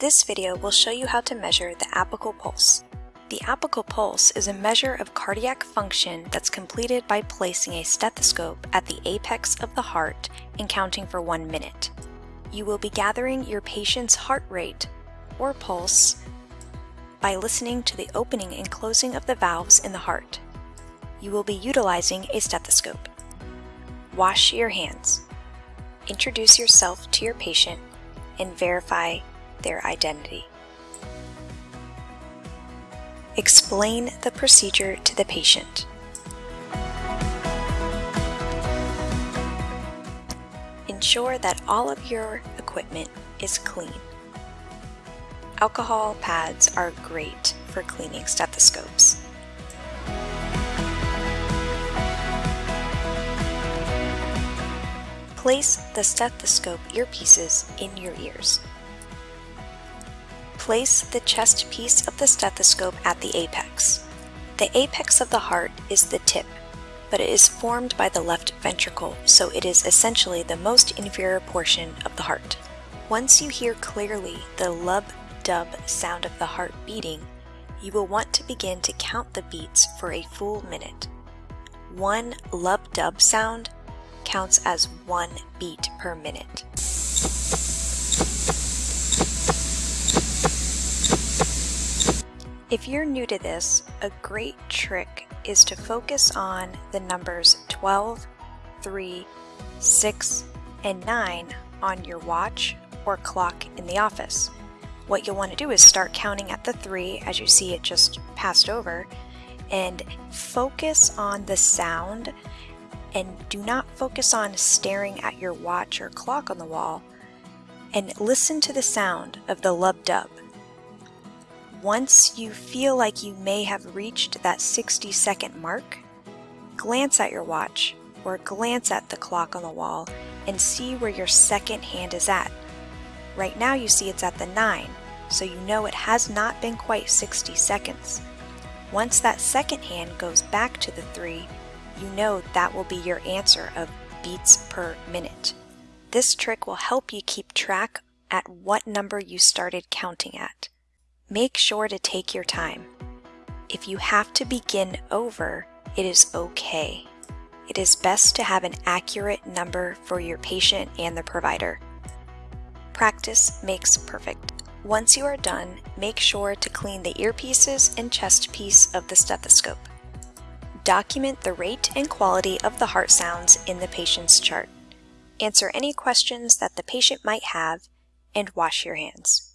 This video will show you how to measure the apical pulse. The apical pulse is a measure of cardiac function that's completed by placing a stethoscope at the apex of the heart and counting for one minute. You will be gathering your patient's heart rate, or pulse, by listening to the opening and closing of the valves in the heart. You will be utilizing a stethoscope. Wash your hands. Introduce yourself to your patient and verify their identity. Explain the procedure to the patient. Ensure that all of your equipment is clean. Alcohol pads are great for cleaning stethoscopes. Place the stethoscope earpieces in your ears. Place the chest piece of the stethoscope at the apex. The apex of the heart is the tip, but it is formed by the left ventricle, so it is essentially the most inferior portion of the heart. Once you hear clearly the lub-dub sound of the heart beating, you will want to begin to count the beats for a full minute. One lub-dub sound counts as one beat per minute. If you're new to this, a great trick is to focus on the numbers 12, 3, 6, and 9 on your watch or clock in the office. What you'll want to do is start counting at the 3 as you see it just passed over and focus on the sound and do not focus on staring at your watch or clock on the wall and listen to the sound of the lub dub. Once you feel like you may have reached that 60 second mark, glance at your watch or glance at the clock on the wall and see where your second hand is at. Right now you see it's at the 9, so you know it has not been quite 60 seconds. Once that second hand goes back to the 3, you know that will be your answer of beats per minute. This trick will help you keep track at what number you started counting at. Make sure to take your time. If you have to begin over, it is okay. It is best to have an accurate number for your patient and the provider. Practice makes perfect. Once you are done, make sure to clean the earpieces and chest piece of the stethoscope. Document the rate and quality of the heart sounds in the patient's chart. Answer any questions that the patient might have, and wash your hands.